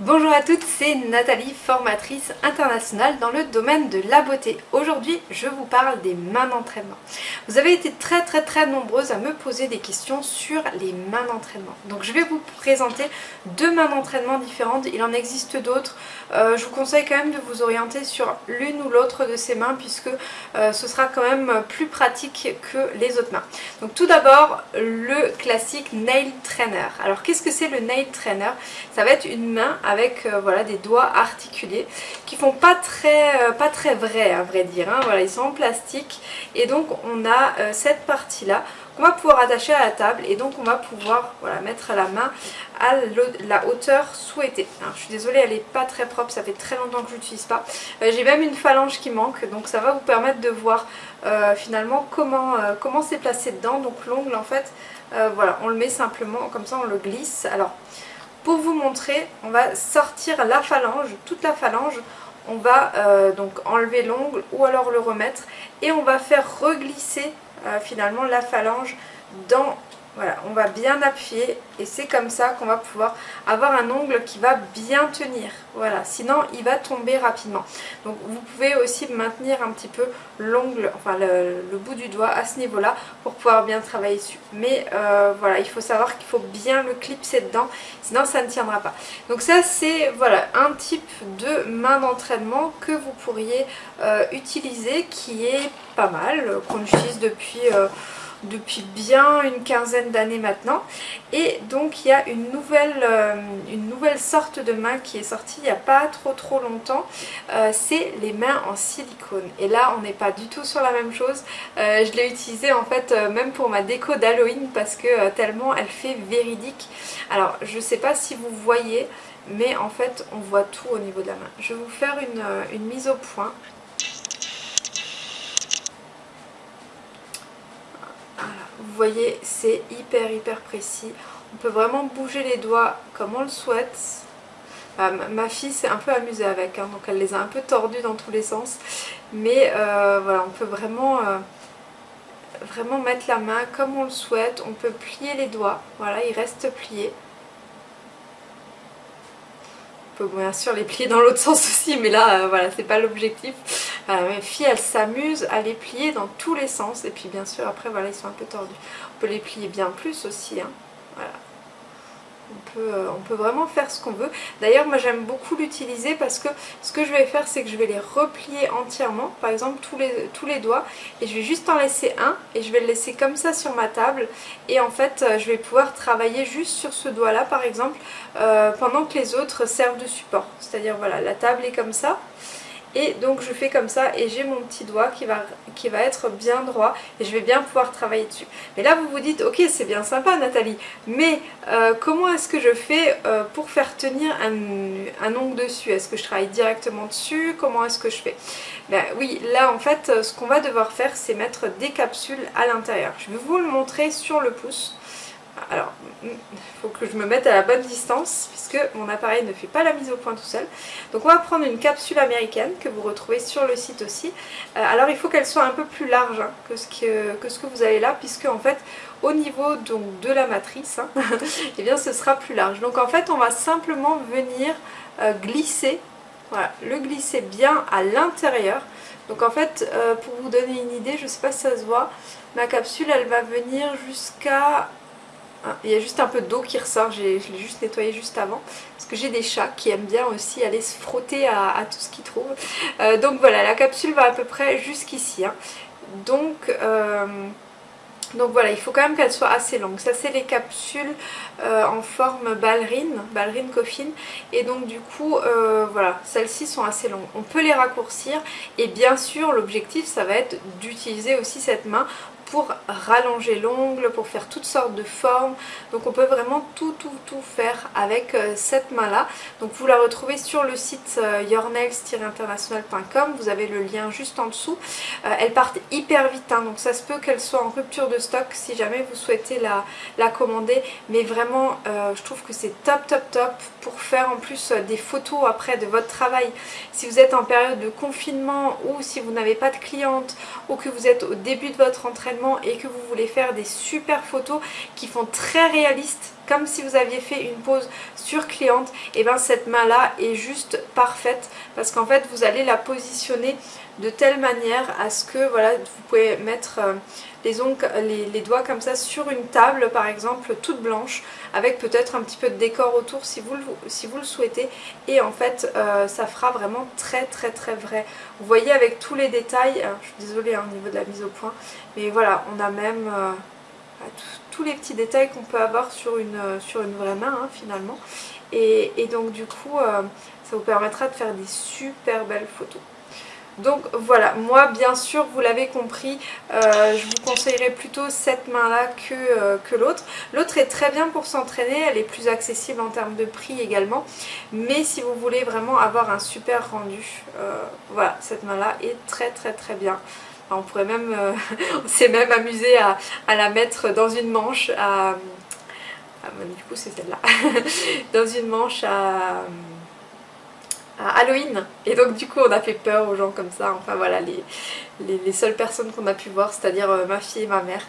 Bonjour à toutes, c'est Nathalie, formatrice internationale dans le domaine de la beauté. Aujourd'hui, je vous parle des mains d'entraînement. Vous avez été très très très nombreuses à me poser des questions sur les mains d'entraînement. Donc je vais vous présenter deux mains d'entraînement différentes, il en existe d'autres. Euh, je vous conseille quand même de vous orienter sur l'une ou l'autre de ces mains puisque euh, ce sera quand même plus pratique que les autres mains. Donc tout d'abord, le classique Nail Trainer. Alors qu'est-ce que c'est le Nail Trainer? Ça va être une main avec euh, voilà, des doigts articulés qui font pas très, euh, pas très vrai à vrai dire. Hein. Voilà, ils sont en plastique et donc on a euh, cette partie là qu'on va pouvoir attacher à la table et donc on va pouvoir voilà, mettre la main à la hauteur souhaitée. je suis désolée, elle n'est pas très propre, ça fait très longtemps que je l'utilise pas. J'ai même une phalange qui manque, donc ça va vous permettre de voir finalement comment comment c'est placé dedans. Donc l'ongle en fait, voilà, on le met simplement, comme ça on le glisse. Alors pour vous montrer, on va sortir la phalange, toute la phalange, on va euh, donc enlever l'ongle ou alors le remettre. Et on va faire reglisser euh, finalement la phalange dans voilà, on va bien appuyer et c'est comme ça qu'on va pouvoir avoir un ongle qui va bien tenir. Voilà, sinon il va tomber rapidement. Donc vous pouvez aussi maintenir un petit peu l'ongle, enfin le, bout du doigt à ce niveau-là pour pouvoir bien travailler dessus. Mais euh, voilà, il faut savoir qu'il faut bien le clipser dedans, sinon ça ne tiendra pas. Donc ça c'est voilà un type de main d'entraînement que vous pourriez euh, utiliser qui est pas mal, qu'on utilise depuis... Euh, depuis bien une quinzaine d'années maintenant. Et donc il y a une nouvelle, euh, une nouvelle sorte de main qui est sortie il n'y a pas trop trop longtemps. Euh, c'est les mains en silicone. Et là on n'est pas du tout sur la même chose. Euh, je l'ai utilisée en fait même pour ma déco d'Halloween parce que tellement elle fait véridique. Alors je sais pas si vous voyez mais en fait on voit tout au niveau de la main. Je vais vous faire une mise au point Vous voyez, c'est hyper hyper précis. On peut vraiment bouger les doigts comme on le souhaite. Ah, ma fille s'est un peu amusée avec, hein, donc elle les a un peu tordus dans tous les sens. Mais euh, voilà, on peut vraiment, euh, vraiment mettre la main comme on le souhaite. On peut plier les doigts, voilà, ils restent pliés. On peut bien sûr les plier dans l'autre sens aussi, mais là, euh, voilà, c'est pas l'objectif. Mes filles, elles s'amusent à les plier dans tous les sens. Et puis bien sûr, après, voilà, ils sont un peu tordus. On peut les plier bien plus aussi. Hein. Voilà. On peut, euh, on peut, vraiment faire ce qu'on veut. D'ailleurs, moi j'aime beaucoup l'utiliser parce que ce que je vais faire, c'est que je vais les replier entièrement. Par exemple, tous les, tous les doigts. Et je vais juste en laisser un. Et je vais le laisser comme ça sur ma table. Et en fait, euh, je vais pouvoir travailler juste sur ce doigt-là, par exemple, euh, pendant que les autres servent de support. C'est-à-dire, voilà, la table est comme ça et donc je fais comme ça et j'ai mon petit doigt qui va, être bien droit et je vais bien pouvoir travailler dessus. Mais là vous vous dites ok c'est bien sympa Nathalie mais euh, comment est-ce que je fais euh, pour faire tenir un, un ongle dessus? Est-ce que je travaille directement dessus? Comment est-ce que je fais? Ben, Oui là en fait ce qu'on va devoir faire c'est mettre des capsules à l'intérieur. Je vais vous le montrer sur le pouce. Alors, il faut que je me mette à la bonne distance puisque mon appareil ne fait pas la mise au point tout seul. Donc on va prendre une capsule américaine que vous retrouvez sur le site aussi. Euh, alors il faut qu'elle soit un peu plus large hein, que, ce que, vous avez là puisque en fait au niveau de la matrice, hein, eh bien ce sera plus large. Donc en fait on va simplement venir euh, glisser, voilà, le glisser bien à l'intérieur. Donc en fait, euh, pour vous donner une idée, je ne sais pas si ça se voit, ma capsule elle va venir jusqu'à il y a juste un peu d'eau qui ressort, je l'ai juste nettoyé juste avant. Parce que j'ai des chats qui aiment bien aussi aller se frotter à, tout ce qu'ils trouvent. Euh, donc voilà, la capsule va à peu près jusqu'ici. Hein. Donc... Euh, donc voilà, il faut quand même qu'elle soit assez longue. Ça c'est les capsules euh, en forme ballerine, ballerine coffin. Et donc du coup, voilà, celles-ci sont assez longues. On peut les raccourcir et bien sûr l'objectif ça va être d'utiliser aussi cette main pour rallonger l'ongle, pour faire toutes sortes de formes. Donc on peut vraiment tout tout tout faire avec euh, cette main là. Donc vous la retrouvez sur le site euh, yournails-international.com, vous avez le lien juste en dessous. Euh, elles partent hyper vite, hein. donc ça se peut qu'elles soient en rupture de stock si jamais vous souhaitez la, la commander. Mais vraiment je trouve que c'est top top top pour faire en plus des photos après de votre travail. Si vous êtes en période de confinement ou si vous n'avez pas de cliente ou que vous êtes au début de votre entraînement et que vous voulez faire des super photos qui font très réalistes comme si vous aviez fait une pose sur cliente, et bien cette main là est juste parfaite parce qu'en fait vous allez la positionner de telle manière à ce que voilà vous pouvez mettre euh, les, ongles, les, doigts comme ça sur une table par exemple toute blanche avec peut-être un petit peu de décor autour si vous le, si vous le souhaitez. Et en fait euh, ça fera vraiment très très très vrai. Vous voyez avec tous les détails hein, je suis désolée hein, au niveau de la mise au point mais voilà on a même euh, tous les petits détails qu'on peut avoir sur une, une vraie main hein, finalement et, donc du coup ça vous permettra de faire des super belles photos donc voilà, moi bien sûr vous l'avez compris, euh, je vous conseillerais plutôt cette main là que, euh, l'autre. L'autre est très bien pour s'entraîner, elle est plus accessible en termes de prix également. Mais si vous voulez vraiment avoir un super rendu, euh, voilà, cette main là est très très très bien. On pourrait même, on s'est même amusé à, la mettre dans une manche à... du coup c'est celle-là. dans une manche à à Halloween. Et donc du coup on a fait peur aux gens comme ça. Enfin voilà les, les, seules personnes qu'on a pu voir c'est à dire euh, ma fille et ma mère.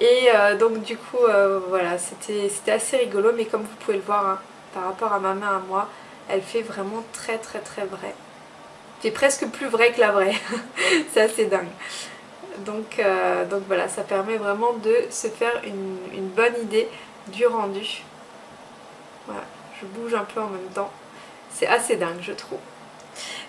Et euh, donc du coup euh, voilà c'était assez rigolo. Mais comme vous pouvez le voir hein, par rapport à ma main à moi elle fait vraiment très très très vrai c'est presque plus vrai que la vraie. C'est assez dingue. Donc, donc voilà ça permet vraiment de se faire une, une bonne idée du rendu. Voilà je bouge un peu en même temps. C'est assez dingue je trouve.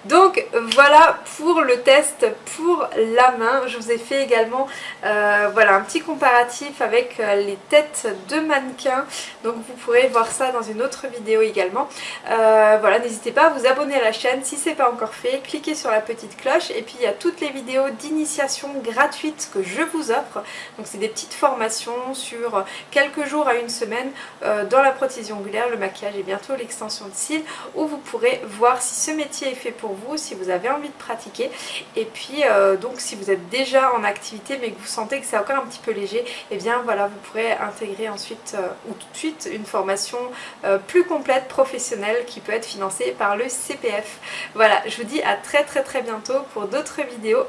Donc voilà pour le test pour la main. Je vous ai fait également euh, voilà, un petit comparatif avec euh, les têtes de mannequins. Donc vous pourrez voir ça dans une autre vidéo également. Euh, voilà, n'hésitez pas à vous abonner à la chaîne si ce n'est pas encore fait. Cliquez sur la petite cloche et puis il y a toutes les vidéos d'initiation gratuites que je vous offre. Donc c'est des petites formations sur quelques jours à une semaine dans la prothèse ongulaire, le maquillage et bientôt l'extension de cils où vous pourrez voir si ce métier est fait pour vous, si vous avez envie de pratiquer. Et puis euh, donc si vous êtes déjà en activité mais que vous sentez que c'est encore un petit peu léger, et eh bien voilà vous pourrez intégrer ensuite euh, ou tout de suite une formation euh, plus complète, professionnelle qui peut être financée par le CPF. Voilà, je vous dis à très très très bientôt pour d'autres vidéos.